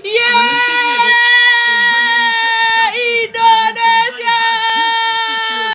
Yeah!